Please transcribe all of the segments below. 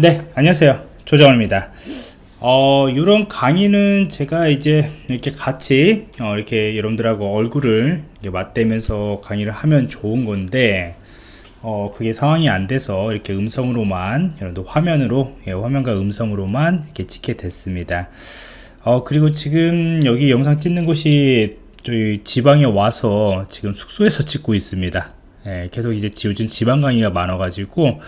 네 안녕하세요. 조정원입니다. 어 이런 강의는 제가 이제 이렇게 같이 어, 이렇게 여러분들하고 얼굴을 맞대면서 강의를 하면 좋은 건데 어 그게 상황이 안 돼서 이렇게 음성으로만 여러분들 화면으로 예, 화면과 음성으로만 이렇게 찍게 됐습니다. 어 그리고 지금 여기 영상 찍는 곳이 저희 지방에 와서 지금 숙소에서 찍고 있습니다. 예, 계속 이제 요즘 지방 강의가 많아 가지고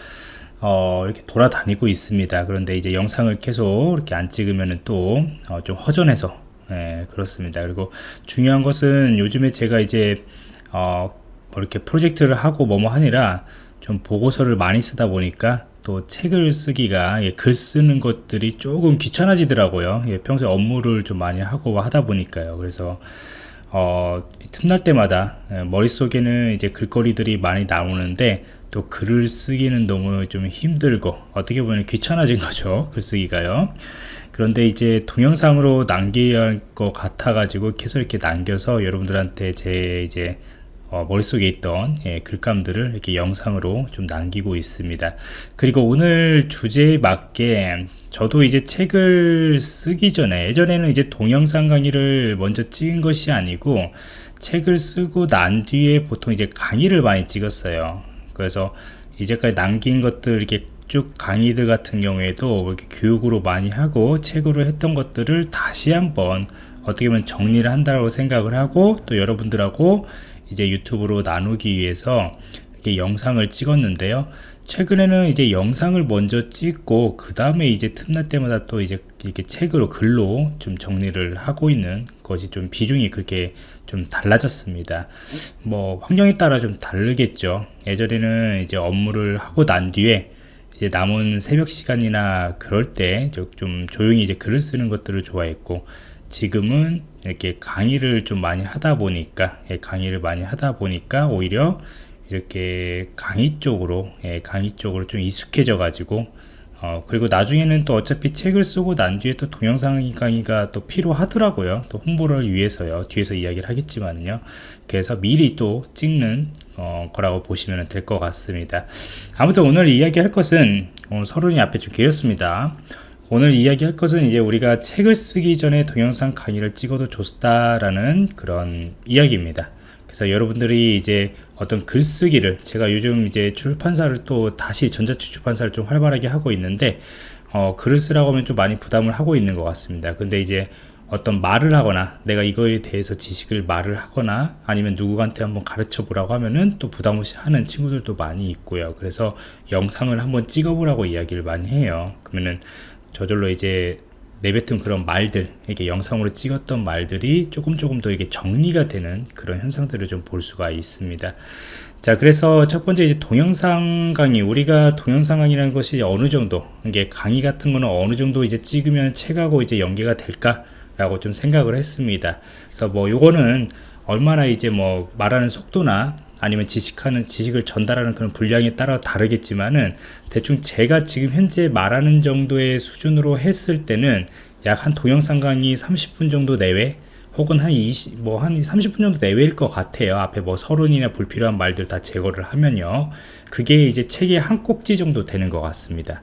어, 이렇게 돌아다니고 있습니다. 그런데 이제 영상을 계속 이렇게 안 찍으면 또좀 어, 허전해서 예, 그렇습니다. 그리고 중요한 것은 요즘에 제가 이제 어, 뭐 이렇게 프로젝트를 하고 뭐뭐 하니라 좀 보고서를 많이 쓰다 보니까 또 책을 쓰기가 예, 글 쓰는 것들이 조금 귀찮아지더라고요. 예, 평소에 업무를 좀 많이 하고 하다 보니까요. 그래서 어, 틈날 때마다 예, 머릿속에는 이제 글거리들이 많이 나오는데 또 글을 쓰기는 너무 좀 힘들고 어떻게 보면 귀찮아진 거죠 글쓰기가요. 그런데 이제 동영상으로 남겨야 할 것 같아 가지고 계속 이렇게 남겨서 여러분들한테 제 이제 어, 머릿속에 있던 예, 글감들을 이렇게 영상으로 좀 남기고 있습니다. 그리고 오늘 주제에 맞게 저도 이제 책을 쓰기 전에 예전에는 이제 동영상 강의를 먼저 찍은 것이 아니고 책을 쓰고 난 뒤에 보통 이제 강의를 많이 찍었어요 그래서 이제까지 남긴 것들 이렇게 쭉 강의들 같은 경우에도 이렇게 교육으로 많이 하고 책으로 했던 것들을 다시 한번 어떻게 보면 정리를 한다고 생각을 하고 또 여러분들하고 이제 유튜브로 나누기 위해서 이렇게 영상을 찍었는데요. 최근에는 이제 영상을 먼저 찍고 그 다음에 이제 틈날 때마다 또 이제 이렇게 책으로 글로 좀 정리를 하고 있는 것이 좀 비중이 그렇게 좀 달라졌습니다. 뭐 환경에 따라 좀 다르겠죠. 예전에는 이제 업무를 하고 난 뒤에 이제 남은 새벽 시간이나 그럴 때 좀 조용히 이제 글을 쓰는 것들을 좋아했고 지금은 이렇게 강의를 좀 많이 하다 보니까 예, 강의를 많이 하다 보니까 오히려 이렇게 강의 쪽으로 예, 강의 쪽으로 좀 익숙해져 가지고 어, 그리고 나중에는 또 어차피 책을 쓰고 난 뒤에 또 동영상 강의가 또 필요하더라고요. 또 홍보를 위해서요. 뒤에서 이야기를 하겠지만요. 그래서 미리 또 찍는 어, 거라고 보시면 될 것 같습니다. 아무튼 오늘 이야기할 것은 어, 서론이 앞에 좀 길었습니다. 오늘 이야기할 것은 이제 우리가 책을 쓰기 전에 동영상 강의를 찍어도 좋다라는 그런 이야기입니다 그래서 여러분들이 이제 어떤 글쓰기를 제가 요즘 이제 출판사를 또 다시 전자책 출판사를 좀 활발하게 하고 있는데 어, 글을 쓰라고 하면 좀 많이 부담을 하고 있는 것 같습니다. 근데 이제 어떤 말을 하거나 내가 이거에 대해서 지식을 말을 하거나 아니면 누구한테 한번 가르쳐 보라고 하면은 또 부담 없이 하는 친구들도 많이 있고요. 그래서 영상을 한번 찍어 보라고 이야기를 많이 해요. 그러면은 저절로 이제 내뱉은 그런 말들 이렇게 영상으로 찍었던 말들이 조금 조금 더 이게 정리가 되는 그런 현상들을 좀 볼 수가 있습니다. 자 그래서 첫 번째 이제 동영상 강의 우리가 동영상 강의라는 것이 어느 정도 이게 강의 같은 거는 어느 정도 이제 찍으면 책하고 이제 연계가 될까 라고 좀 생각을 했습니다. 그래서 뭐 요거는 얼마나 이제 뭐 말하는 속도나 아니면 지식하는 지식을 전달하는 그런 분량에 따라 다르겠지만은 대충 제가 지금 현재 말하는 정도의 수준으로 했을 때는 약 한 동영상 강의 30분 정도 내외 혹은 한 20, 뭐 한 30분 정도 내외일 것 같아요. 앞에 뭐 서론이나 불필요한 말들 다 제거를 하면요. 그게 이제 책의 한 꼭지 정도 되는 것 같습니다.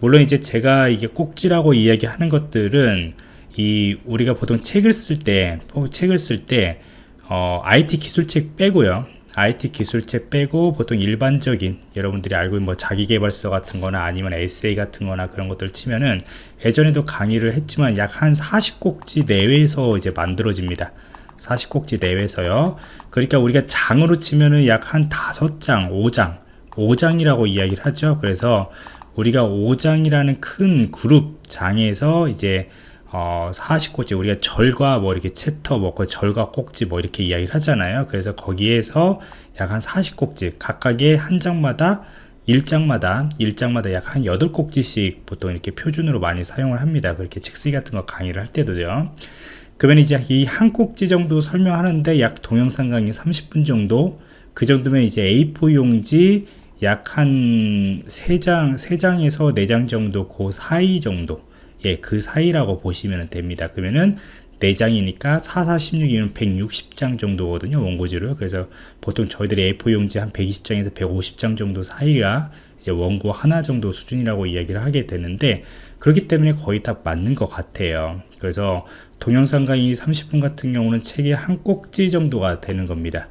물론 이제 제가 이게 꼭지라고 이야기하는 것들은 이 우리가 보통 책을 쓸 때, 책을 쓸 때, 어, IT 기술책 빼고요. IT 기술책 빼고 보통 일반적인 여러분들이 알고 있는 뭐 자기개발서 같은 거나 아니면 에세이 같은 거나 그런 것들을 치면은 예전에도 강의를 했지만 약 한 40꼭지 내외에서 이제 만들어집니다. 40꼭지 내외에서요. 그러니까 우리가 장으로 치면은 약 한 5장 5장 5장이라고 이야기를 하죠. 그래서 우리가 5장이라는 큰 그룹 장에서 이제 어, 40꼭지 우리가 절과 뭐 이렇게 챕터 뭐 절과 꼭지 뭐 이렇게 이야기를 하잖아요. 그래서 거기에서 약 한 40꼭지 각각의 한 장마다 1장마다 1장마다 약 한 8꼭지씩 보통 이렇게 표준으로 많이 사용을 합니다. 그렇게 책쓰기 같은 거 강의를 할 때도요. 그러면 이제 이 한 꼭지 정도 설명하는데 약 동영상 강의 30분 정도 그 정도면 이제 A4 용지 약 한 3장 3장에서 4장 정도 그 사이 정도 예, 그 사이라고 보시면 됩니다. 그러면은 4장이니까 4, 4, 16이면 160장 정도거든요. 원고지를. 그래서 보통 저희들이 A4 용지 한 120장에서 150장 정도 사이가 이제 원고 하나 정도 수준이라고 이야기를 하게 되는데 그렇기 때문에 거의 다 맞는 것 같아요 그래서 동영상 강의 30분 같은 경우는 책의 한 꼭지 정도가 되는 겁니다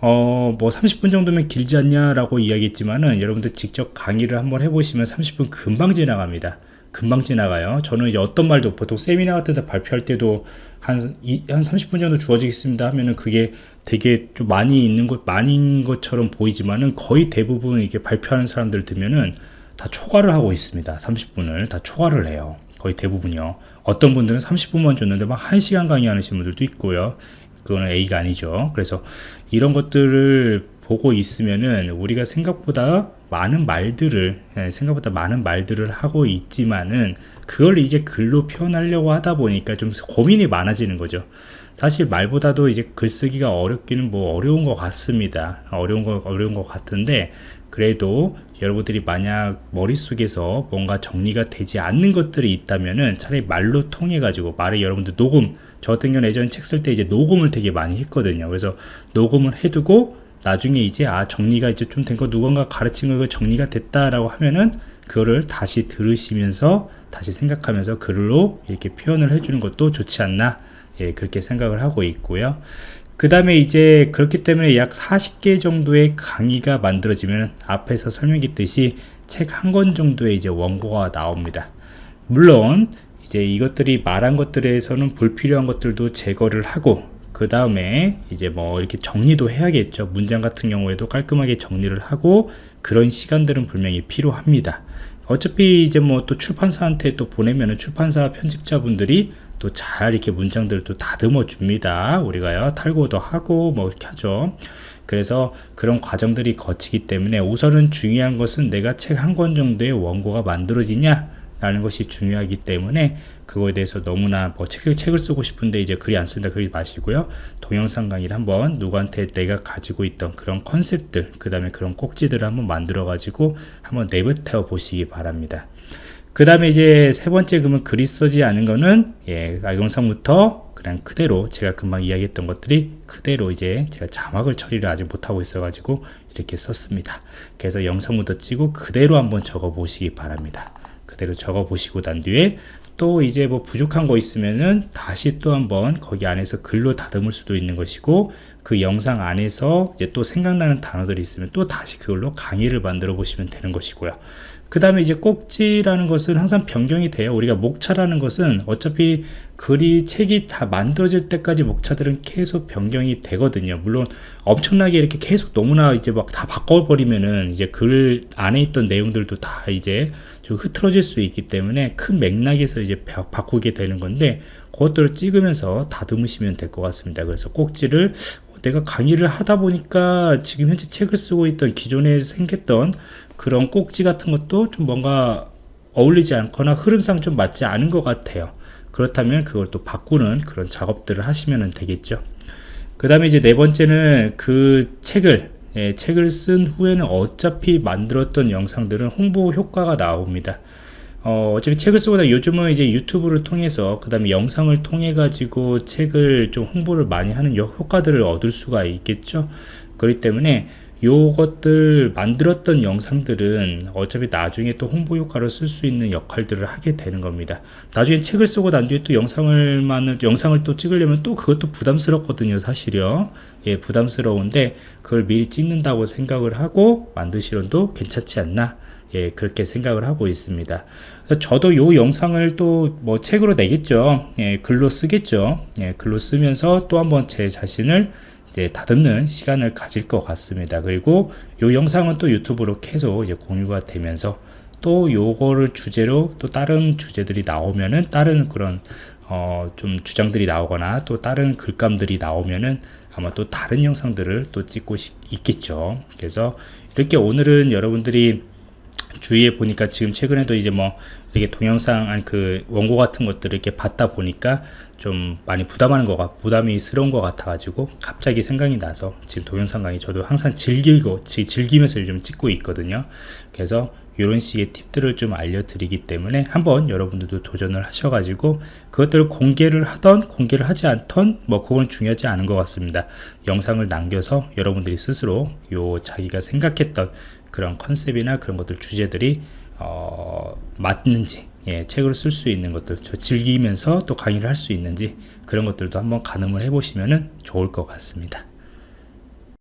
어 뭐 30분 정도면 길지 않냐 라고 이야기했지만은 여러분들 직접 강의를 한번 해보시면 30분 금방 지나갑니다 금방 지나가요. 저는 이제 어떤 말도 보통 세미나 같은 데 발표할 때도 한, 이, 한 30분 정도 주어지겠습니다 하면은 그게 되게 좀 많이 있는 것 많은 것처럼 보이지만은 거의 대부분 이게 발표하는 사람들 들면은 다 초과를 하고 있습니다. 30분을 다 초과를 해요. 거의 대부분요. 어떤 분들은 30분만 줬는데 막 1시간 강의하시는 분들도 있고요. 그거는 A가 아니죠. 그래서 이런 것들을 보고 있으면은 우리가 생각보다 많은 말들을 예, 생각보다 많은 말들을 하고 있지만은 그걸 이제 글로 표현하려고 하다 보니까 좀 고민이 많아지는 거죠. 사실 말보다도 이제 글쓰기가 어렵기는 뭐 어려운 것 같습니다. 어려운 거 어려운 것 같은데 그래도 여러분들이 만약 머릿속에서 뭔가 정리가 되지 않는 것들이 있다면은 차라리 말로 통해 가지고 말을 여러분들 녹음 저 같은 경우는 예전에 책 쓸 때 이제 녹음을 되게 많이 했거든요. 그래서 녹음을 해두고 나중에 이제 아 정리가 이제 좀 된 거 누군가 가르친 거 정리가 됐다라고 하면은 그거를 다시 들으시면서 다시 생각하면서 글로 이렇게 표현을 해주는 것도 좋지 않나 예, 그렇게 생각을 하고 있고요. 그 다음에 이제 그렇기 때문에 약 40개 정도의 강의가 만들어지면 앞에서 설명했듯이 책 한 권 정도의 이제 원고가 나옵니다. 물론 이제 이것들이 말한 것들에서는 불필요한 것들도 제거를 하고 그 다음에 이제 뭐 이렇게 정리도 해야겠죠. 문장 같은 경우에도 깔끔하게 정리를 하고 그런 시간들은 분명히 필요합니다. 어차피 이제 뭐 또 출판사한테 또 보내면은 출판사 편집자분들이 또 잘 이렇게 문장들을 또 다듬어 줍니다. 우리가요 탈고도 하고 뭐 이렇게 하죠. 그래서 그런 과정들이 거치기 때문에 우선은 중요한 것은 내가 책 한 권 정도의 원고가 만들어지냐 라는 것이 중요하기 때문에 그거에 대해서 너무나 뭐 책을, 책을 쓰고 싶은데 이제 글이 안 쓴다 그러지 마시고요. 동영상 강의를 한번 누구한테 내가 가지고 있던 그런 컨셉들 그 다음에 그런 꼭지들을 한번 만들어 가지고 한번 내뱉어 보시기 바랍니다. 그 다음에 이제 세 번째 그러면 글이 쓰지 않은 거는 예, 영상부터 그냥 그대로 제가 금방 이야기했던 것들이 그대로 이제 제가 자막을 처리를 아직 못하고 있어 가지고 이렇게 썼습니다. 그래서 영상부터 찍고 그대로 한번 적어 보시기 바랍니다 그대로 적어 보시고 난 뒤에 또 이제 뭐 부족한 거 있으면은 다시 또 한번 거기 안에서 글로 다듬을 수도 있는 것이고 그 영상 안에서 이제 또 생각나는 단어들이 있으면 또 다시 그걸로 강의를 만들어 보시면 되는 것이고요. 그 다음에 이제 꼭지라는 것은 항상 변경이 돼요. 우리가 목차라는 것은 어차피 글이 책이 다 만들어질 때까지 목차들은 계속 변경이 되거든요. 물론 엄청나게 이렇게 계속 너무나 이제 막 다 바꿔버리면은 이제 글 안에 있던 내용들도 다 이제 좀 흐트러질 수 있기 때문에 큰 맥락에서 이제 바꾸게 되는 건데 그것들을 찍으면서 다듬으시면 될 것 같습니다. 그래서 꼭지를 내가 강의를 하다 보니까 지금 현재 책을 쓰고 있던 기존에 생겼던 그런 꼭지 같은 것도 좀 뭔가 어울리지 않거나 흐름상 좀 맞지 않은 것 같아요. 그렇다면 그걸 또 바꾸는 그런 작업들을 하시면 되겠죠. 그 다음에 이제 네 번째는 그 책을 예, 책을 쓴 후에는 어차피 만들었던 영상들은 홍보 효과가 나옵니다. 어, 어차피 책을 쓰고나 요즘은 이제 유튜브를 통해서 그 다음에 영상을 통해 가지고 책을 좀 홍보를 많이 하는 효과들을 얻을 수가 있겠죠. 그렇기 때문에 요것들 만들었던 영상들은 어차피 나중에 또 홍보 효과를 쓸수 있는 역할들을 하게 되는 겁니다. 나중에 책을 쓰고 난 뒤에 또 영상을 만 영상을 또 찍으려면 또 그것도 부담스럽거든요 사실요. 예 부담스러운데 그걸 미리 찍는다고 생각을 하고 만드시론도 괜찮지 않나? 예 그렇게 생각을 하고 있습니다. 저도 요 영상을 또 뭐 책으로 내겠죠. 예 글로 쓰겠죠. 예 글로 쓰면서 또 한번 제 자신을 이제 다듬는 시간을 가질 것 같습니다. 그리고 이 영상은 또 유튜브로 계속 이제 공유가 되면서 또 요거를 주제로 또 다른 주제들이 나오면은 다른 그런 어 좀 주장들이 나오거나 또 다른 글감들이 나오면은 아마 또 다른 영상들을 또 찍고 있겠죠. 그래서 이렇게 오늘은 여러분들이 주위에 보니까 지금 최근에도 이제 뭐 이렇게 동영상 아니 그 원고 같은 것들을 이렇게 받다 보니까 좀 많이 부담하는 거가 부담이 스러운 것 같아 가지고 갑자기 생각이 나서 지금 동영상 강의 저도 항상 즐기고 즐기면서 요즘 찍고 있거든요. 그래서 이런 식의 팁들을 좀 알려드리기 때문에 한번 여러분들도 도전을 하셔가지고 그것들을 공개를 하던 공개를 하지 않던 뭐 그건 중요하지 않은 것 같습니다. 영상을 남겨서 여러분들이 스스로 요 자기가 생각했던 그런 컨셉이나 그런 것들 주제들이 어, 맞는지 예, 책으로 쓸수 있는 것들 저 즐기면서 또 강의를 할 수 있는지 그런 것들도 한번 가늠을 해 보시면 좋을 것 같습니다